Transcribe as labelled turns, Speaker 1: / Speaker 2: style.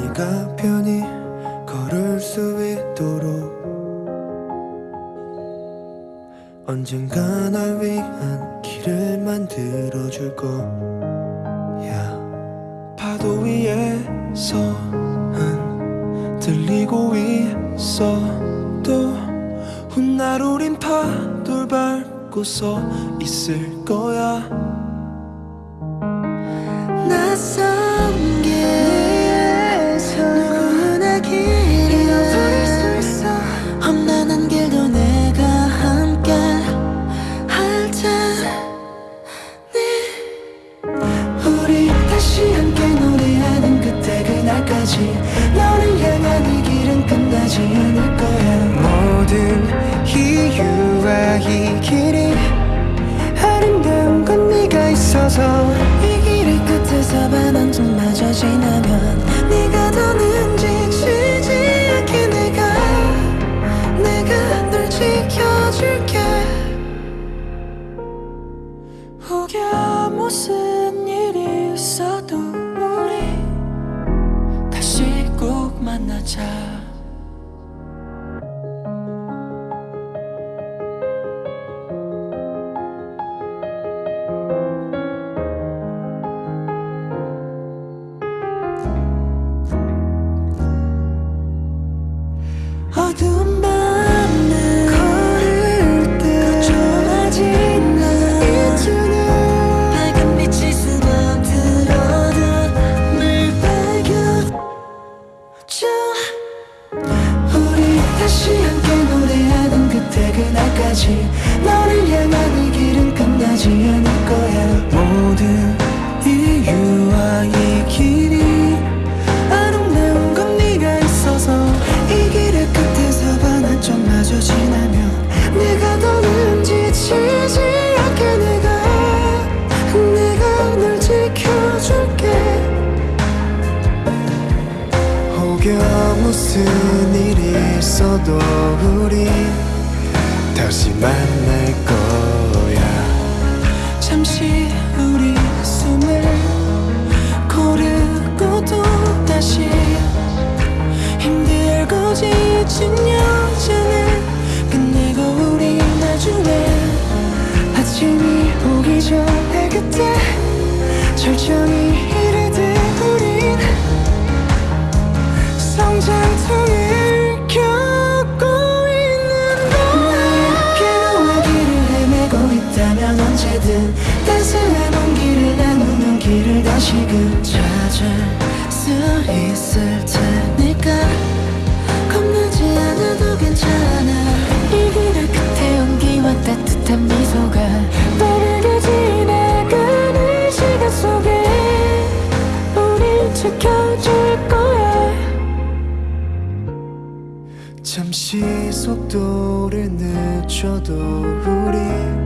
Speaker 1: 네가 편히 걸을 수 있도록. 언젠가 날 위한 길을 만들어줄 거야 파도 위에서 흔들리고 있어도 훗날 우린 파도를 밟고 서 있을 거야 지나면 네가 더는 지치지 않게 내가 내가 널 지켜줄게. 혹여 무슨 일이 있어도 우리 다시 꼭 만나자 그날까지 너를 향한 이 길은 끝나지 않을 거야. 모든 이유와 이 길이 아름다운 건 네가 있어서 이 길의 끝에서 반한 점 마저 지나면 내가 더는 지치지 않게 내가 내가 널 지켜줄게. 혹여 무슨 일이 있어도 우리 다시 만날 거야. 잠시 우리 숨을 고르고 또 다시 힘들고 지친 여정을 끝내고 우리 나중에 아침이 오기 전에 그때 언제든 따스한 온기를 나누면 길을 다시금 찾을 수 있을 테니까. 겁나지 않아도 괜찮아.
Speaker 2: 이 길의 끝에 온기와 따뜻한 미소가 빠르게 지나가는 시간 속에 우릴 지켜줄 거야.
Speaker 1: 잠시 속도를 늦춰도 우리